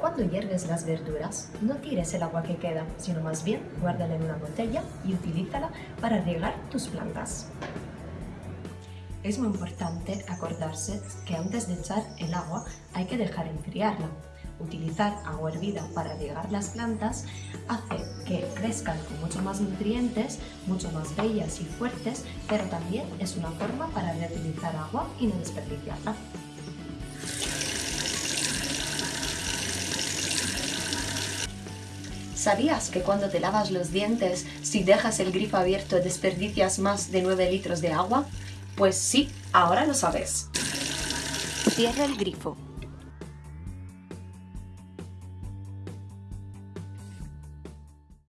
Cuando hierves las verduras, no tires el agua que queda, sino más bien guárdala en una botella y utilízala para regar tus plantas. Es muy importante acordarse que antes de echar el agua hay que dejar enfriarla. Utilizar agua hervida para regar las plantas hace que crezcan con mucho más nutrientes, mucho más bellas y fuertes, pero también es una forma para reutilizar agua y no desperdiciarla. ¿Sabías que cuando te lavas los dientes, si dejas el grifo abierto desperdicias más de 9 litros de agua? Pues sí, ahora lo sabes. Cierra el grifo.